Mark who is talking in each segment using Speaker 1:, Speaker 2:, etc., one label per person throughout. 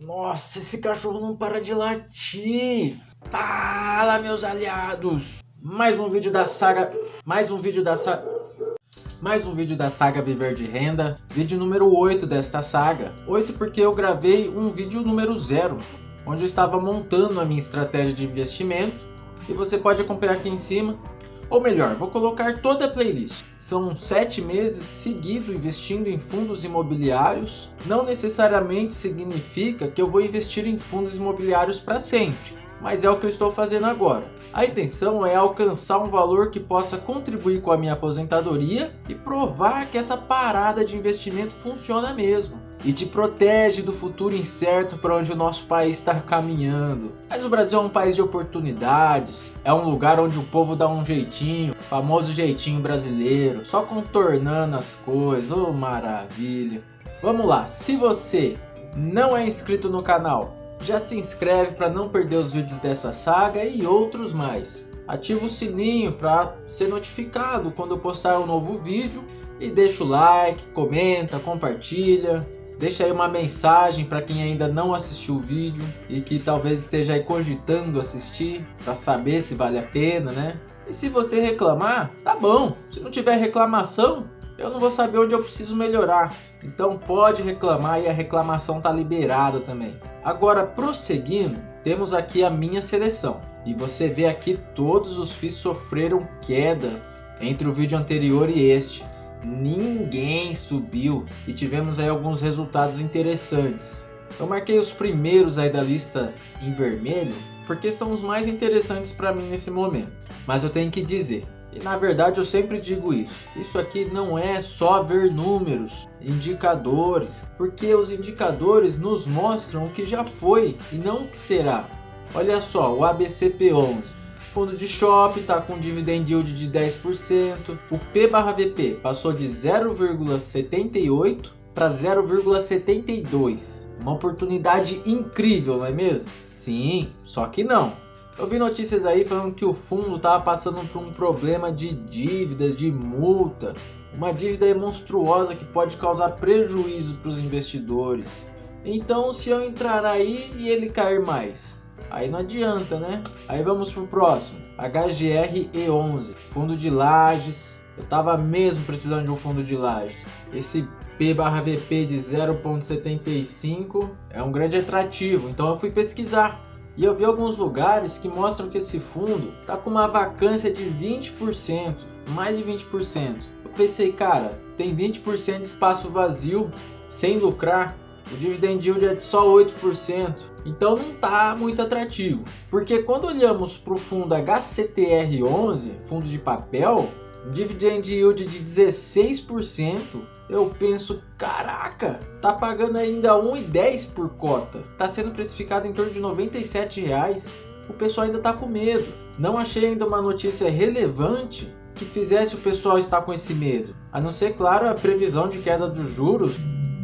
Speaker 1: Nossa, esse cachorro não para de latir. Fala, meus aliados. Mais um vídeo da saga... Mais um vídeo da saga... Mais um vídeo da saga Viver de Renda. Vídeo número 8 desta saga. 8 porque eu gravei um vídeo número 0. Onde eu estava montando a minha estratégia de investimento. E você pode acompanhar aqui em cima. Ou melhor, vou colocar toda a playlist. São sete meses seguido investindo em fundos imobiliários. Não necessariamente significa que eu vou investir em fundos imobiliários para sempre, mas é o que eu estou fazendo agora. A intenção é alcançar um valor que possa contribuir com a minha aposentadoria e provar que essa parada de investimento funciona mesmo e te protege do futuro incerto para onde o nosso país está caminhando. Mas o Brasil é um país de oportunidades, é um lugar onde o povo dá um jeitinho, famoso jeitinho brasileiro, só contornando as coisas, oh maravilha. Vamos lá, se você não é inscrito no canal, já se inscreve para não perder os vídeos dessa saga e outros mais. Ativa o sininho para ser notificado quando eu postar um novo vídeo e deixa o like, comenta, compartilha. Deixa aí uma mensagem para quem ainda não assistiu o vídeo e que talvez esteja aí cogitando assistir para saber se vale a pena, né? E se você reclamar, tá bom. Se não tiver reclamação, eu não vou saber onde eu preciso melhorar. Então pode reclamar e a reclamação tá liberada também. Agora prosseguindo, temos aqui a minha seleção. E você vê aqui todos os FIIs sofreram queda entre o vídeo anterior e este ninguém subiu e tivemos aí alguns resultados interessantes. Eu marquei os primeiros aí da lista em vermelho porque são os mais interessantes para mim nesse momento. Mas eu tenho que dizer, e na verdade eu sempre digo isso, isso aqui não é só ver números, indicadores, porque os indicadores nos mostram o que já foi e não o que será. Olha só, o ABCP11, Fundo de shopping está com dividend yield de 10%. O P/VP passou de 0,78 para 0,72. Uma oportunidade incrível, não é mesmo? Sim, só que não. Eu vi notícias aí falando que o fundo estava passando por um problema de dívidas, de multa. Uma dívida monstruosa que pode causar prejuízo para os investidores. Então se eu entrar aí e ele cair mais, Aí não adianta, né? Aí vamos pro próximo. HGR E11, fundo de lajes. Eu tava mesmo precisando de um fundo de lajes. Esse P/VP de 0.75 é um grande atrativo, então eu fui pesquisar. E eu vi alguns lugares que mostram que esse fundo tá com uma vacância de 20%, mais de 20%. Eu pensei, cara, tem 20% de espaço vazio sem lucrar o dividend yield é de só 8%, então não está muito atrativo. Porque quando olhamos para o fundo HCTR11, fundo de papel, dividend yield de 16%, eu penso, caraca, tá pagando ainda 1,10 por cota, tá sendo precificado em torno de 97 reais. O pessoal ainda tá com medo. Não achei ainda uma notícia relevante que fizesse o pessoal estar com esse medo. A não ser, claro, a previsão de queda dos juros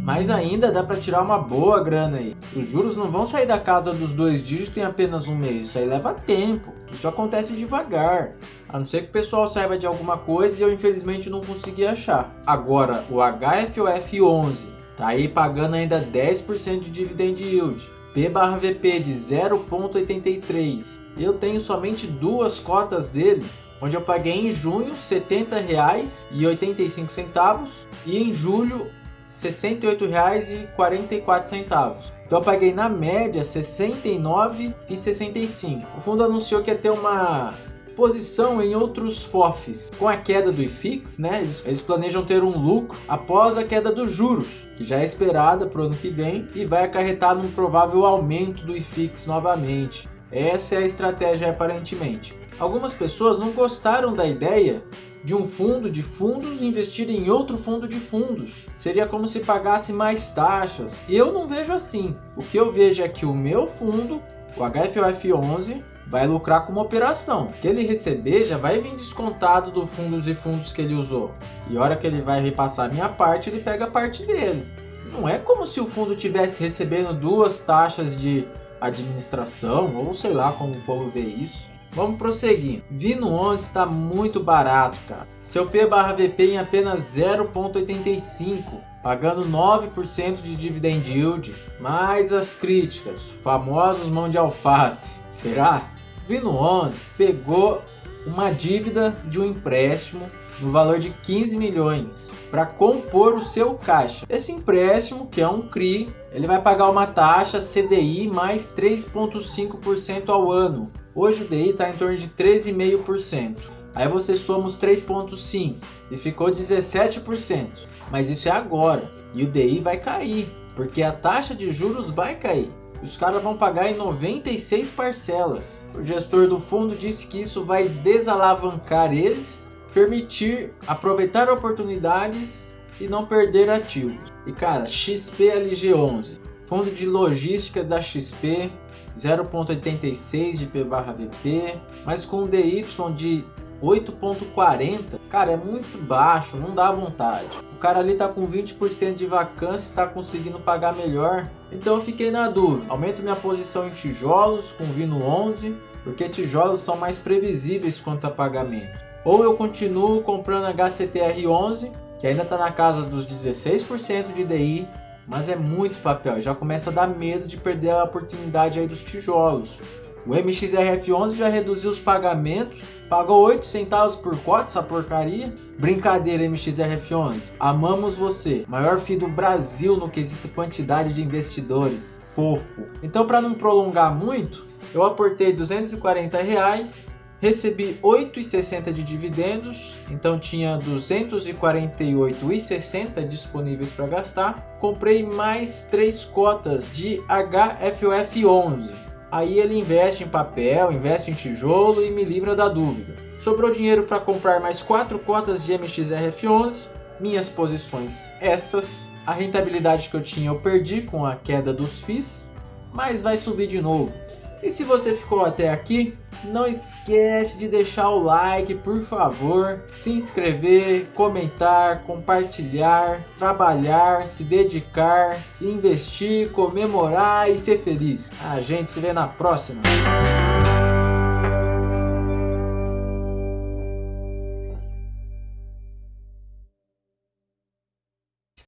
Speaker 1: mas ainda dá para tirar uma boa grana aí. Os juros não vão sair da casa dos dois dígitos em apenas um mês, isso aí leva tempo. Isso acontece devagar. A não ser que o pessoal saiba de alguma coisa e eu infelizmente não consegui achar. Agora, o HFOF 11 tá aí pagando ainda 10% de dividend yield. P/VP de 0.83. Eu tenho somente duas cotas dele onde eu paguei em junho R$ 70,85 e em julho R$ 68,44. Então eu paguei na média R$ 69,65. O fundo anunciou que ia ter uma posição em outros FOFs. Com a queda do IFIX, né, eles, eles, planejam ter um lucro após a queda dos juros, que já é esperada para o ano que vem e vai acarretar num provável aumento do IFIX novamente. Essa é a estratégia aparentemente. Algumas pessoas não gostaram da ideia de um fundo de fundos investir em outro fundo de fundos. Seria como se pagasse mais taxas. Eu não vejo assim. O que eu vejo é que o meu fundo, o HFOF11, vai lucrar com uma operação. O que ele receber já vai vir descontado do fundos e fundos que ele usou. E a hora que ele vai repassar a minha parte, ele pega a parte dele. Não é como se o fundo tivesse recebendo duas taxas de administração, ou sei lá como o povo vê isso. Vamos prosseguir. Vino 11 está muito barato, cara. Seu P/VP em apenas 0.85. pagando 9% de dividend yield, mais as críticas, famosos mão de alface. Será? Vino 11 pegou uma dívida de um empréstimo no valor de 15 milhões para compor o seu caixa. Esse empréstimo, que é um CRI, ele vai pagar uma taxa CDI mais 3,5% ao ano. Hoje o DI está em torno de 13,5%. Aí você soma os 3,5% e ficou 17%. Mas isso é agora. E o DI vai cair, porque a taxa de juros vai cair. Os caras vão pagar em 96 parcelas. O gestor do fundo disse que isso vai desalavancar eles, permitir aproveitar oportunidades e não perder ativos. E cara, XPLG11, fundo de logística da XP, 0.86 de P/VP, mas com DY de 8.40, cara, é muito baixo, não dá vontade. O cara ali tá com 20% de vacância, está conseguindo pagar melhor. Então eu fiquei na dúvida. Aumento minha posição em tijolos com Vino 11, porque tijolos são mais previsíveis quanto a pagamento. Ou eu continuo comprando HCTR 11, que ainda está na casa dos 16% de DI, mas é muito papel, já começa a dar medo de perder a oportunidade aí dos tijolos. O MXRF11 já reduziu os pagamentos, pagou 8 centavos por cota essa porcaria. Brincadeira MXRF11, amamos você, maior FII do Brasil no quesito quantidade de investidores, fofo. Então para não prolongar muito, eu aportei 240 reais, recebi 8,60 de dividendos, então tinha 248,60 disponíveis para gastar. Comprei mais 3 cotas de HFUF11, Aí ele investe em papel, investe em tijolo e me livra da dúvida. Sobrou dinheiro para comprar mais 4 cotas de MXRF11, minhas posições essas. A rentabilidade que eu tinha eu perdi com a queda dos FIIs, mas vai subir de novo. E se você ficou até aqui, não esquece de deixar o like, por favor, se inscrever, comentar, compartilhar, trabalhar, se dedicar, investir, comemorar e ser feliz. A gente se vê na próxima.